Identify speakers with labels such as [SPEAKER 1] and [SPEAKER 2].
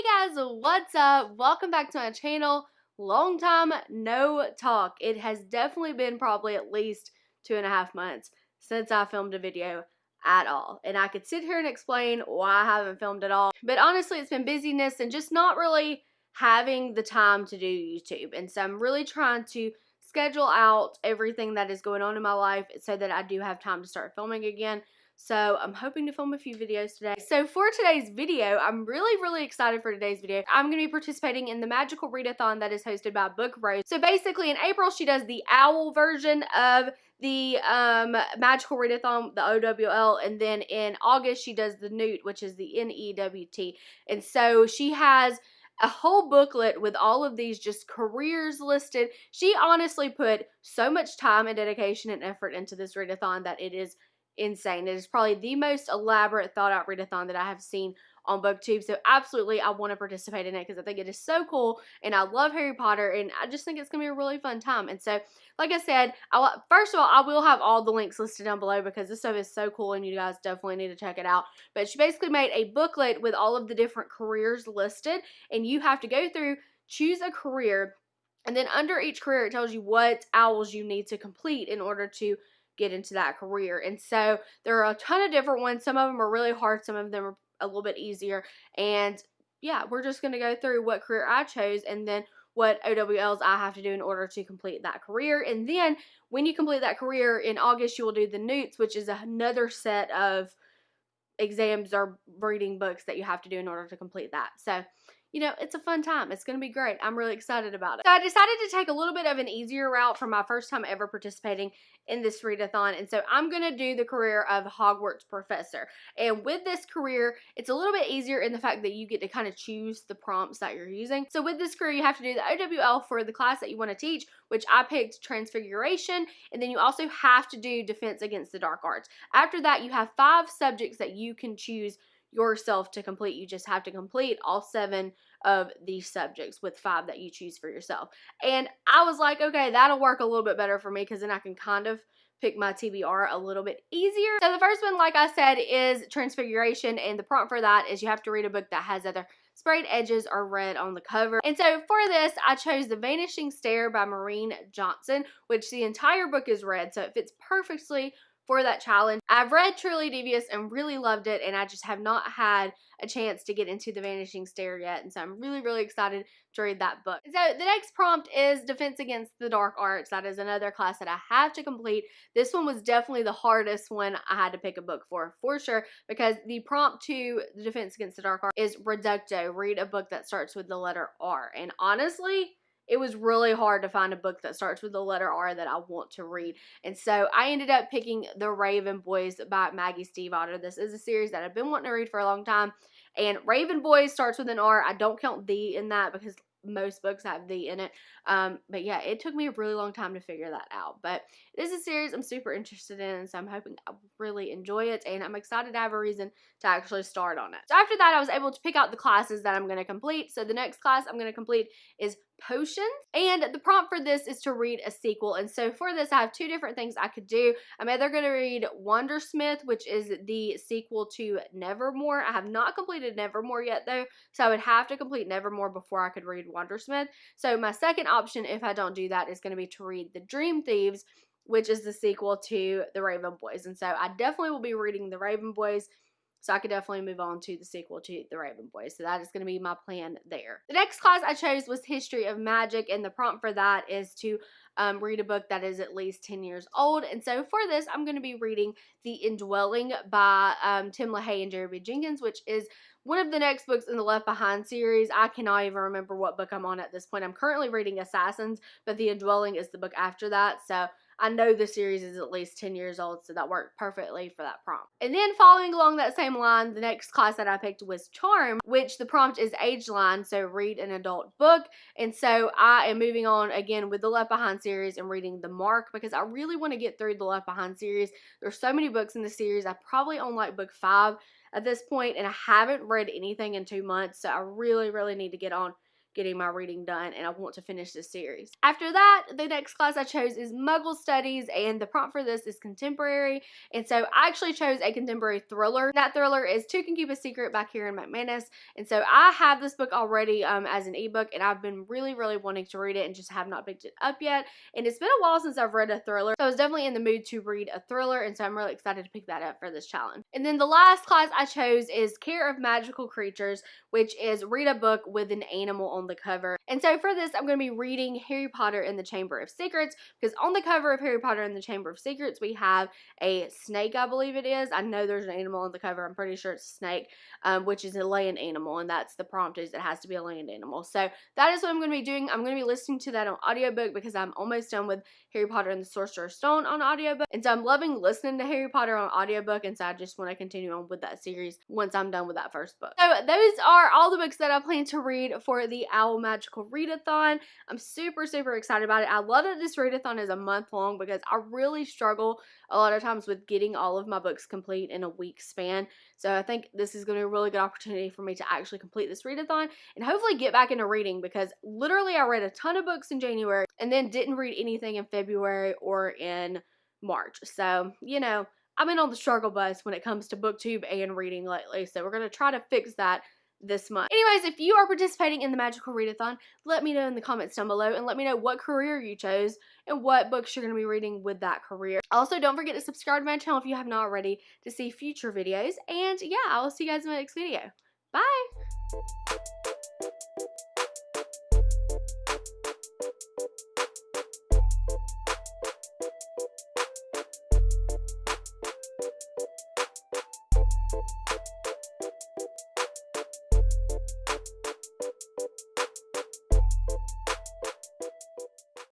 [SPEAKER 1] Hey guys, what's up? Welcome back to my channel. Long time no talk. It has definitely been probably at least two and a half months since I filmed a video at all. And I could sit here and explain why I haven't filmed at all. But honestly, it's been busyness and just not really having the time to do YouTube. And so I'm really trying to schedule out everything that is going on in my life so that I do have time to start filming again. So I'm hoping to film a few videos today. So for today's video, I'm really, really excited for today's video. I'm going to be participating in the Magical Readathon that is hosted by Book Roast. So basically in April, she does the owl version of the um, Magical Readathon, the OWL, and then in August, she does the Newt, which is the N-E-W-T. And so she has a whole booklet with all of these just careers listed. She honestly put so much time and dedication and effort into this readathon that it is insane. It is probably the most elaborate, thought out readathon that I have seen on BookTube. So absolutely, I want to participate in it because I think it is so cool, and I love Harry Potter, and I just think it's gonna be a really fun time. And so, like I said, I first of all, I will have all the links listed down below because this stuff is so cool, and you guys definitely need to check it out. But she basically made a booklet with all of the different careers listed, and you have to go through, choose a career. And then under each career, it tells you what owls you need to complete in order to get into that career. And so there are a ton of different ones. Some of them are really hard, some of them are a little bit easier. And yeah, we're just going to go through what career I chose and then what OWLs I have to do in order to complete that career. And then when you complete that career in August, you will do the NEWTs, which is another set of exams or reading books that you have to do in order to complete that. So you know, it's a fun time. It's going to be great. I'm really excited about it. So I decided to take a little bit of an easier route for my first time ever participating in this readathon. And so I'm going to do the career of Hogwarts professor. And with this career, it's a little bit easier in the fact that you get to kind of choose the prompts that you're using. So with this career, you have to do the OWL for the class that you want to teach, which I picked Transfiguration. And then you also have to do Defense Against the Dark Arts. After that, you have five subjects that you can choose yourself to complete. You just have to complete all seven of these subjects with five that you choose for yourself. And I was like, okay, that'll work a little bit better for me because then I can kind of pick my TBR a little bit easier. So the first one, like I said, is Transfiguration. And the prompt for that is you have to read a book that has either sprayed edges or red on the cover. And so for this, I chose The Vanishing Stair by Maureen Johnson, which the entire book is red. So it fits perfectly for that challenge. I've read Truly Devious and really loved it, and I just have not had a chance to get into The Vanishing Stair yet, and so I'm really, really excited to read that book. So the next prompt is Defense Against the Dark Arts. That is another class that I have to complete. This one was definitely the hardest one I had to pick a book for, for sure, because the prompt to the Defense Against the Dark Arts is Reducto. Read a book that starts with the letter R. And honestly, it was really hard to find a book that starts with the letter R that I want to read. And so I ended up picking The Raven Boys by Maggie Stiefvater. This is a series that I've been wanting to read for a long time. And Raven Boys starts with an R. I don't count the in that because most books have the in it. Um, but yeah, it took me a really long time to figure that out. But it is a series I'm super interested in, so I'm hoping I really enjoy it, and I'm excited to have a reason to actually start on it. So after that, I was able to pick out the classes that I'm going to complete. So the next class I'm going to complete is potions. And the prompt for this is to read a sequel. And so for this, I have two different things I could do. I'm either going to read Wundersmith, which is the sequel to Nevermoor. I have not completed Nevermoor yet, though, so I would have to complete Nevermoor before I could read Wundersmith. So my second option, if I don't do that, is going to be to read The Dream Thieves, which is the sequel to The Raven Boys. And so I definitely will be reading The Raven Boys so I could definitely move on to the sequel to The Raven Boys. So that is going to be my plan there. The next class I chose was History of Magic, and the prompt for that is to um, read a book that is at least 10 years old. And so for this, I'm going to be reading The Indwelling by um, Tim LaHaye and Jerry B. Jenkins, which is one of the next books in the Left Behind series. I cannot even remember what book I'm on at this point. I'm currently reading Assassins, but The Indwelling is the book after that. So I know the series is at least 10 years old, so that worked perfectly for that prompt. And then following along that same line, the next class that I picked was Charm, which the prompt is age line, so read an adult book. And so I am moving on again with the Left Behind series and reading The Mark because I really want to get through the Left Behind series. There's so many books in the series. I probably own like book five at this point, and I haven't read anything in two months, so I really, really need to get on getting my reading done and I want to finish this series. After that, the next class I chose is Muggle Studies and the prompt for this is contemporary. And so I actually chose a contemporary thriller. That thriller is Two Can Keep a Secret by Karen McManus. And so I have this book already um, as an ebook and I've been really, really wanting to read it and just have not picked it up yet. And it's been a while since I've read a thriller. So I was definitely in the mood to read a thriller and so I'm really excited to pick that up for this challenge. And then the last class I chose is Care of Magical Creatures, which is read a book with an animal on the cover. And so for this, I'm going to be reading Harry Potter and the Chamber of Secrets because on the cover of Harry Potter and the Chamber of Secrets, we have a snake, I believe it is. I know there's an animal on the cover. I'm pretty sure it's a snake, um, which is a land animal. And that's the prompt is it has to be a land animal. So that is what I'm going to be doing. I'm going to be listening to that on audiobook because I'm almost done with Harry Potter and the Sorcerer's Stone on audiobook. And so I'm loving listening to Harry Potter on audiobook. And so I just want to continue on with that series once I'm done with that first book. So those are all the books that I plan to read for the Owl Magical Readathon. I'm super, super excited about it. I love that this readathon is a month long because I really struggle a lot of times with getting all of my books complete in a week span. So I think this is going to be a really good opportunity for me to actually complete this readathon and hopefully get back into reading because literally I read a ton of books in January and then didn't read anything in February or in March. So, you know, I've been on the struggle bus when it comes to booktube and reading lately. So we're going to try to fix that this month. Anyways, if you are participating in the Magical Readathon, let me know in the comments down below and let me know what career you chose and what books you're going to be reading with that career. Also, don't forget to subscribe to my channel if you have not already to see future videos. And yeah, I will see you guys in my next video. Bye!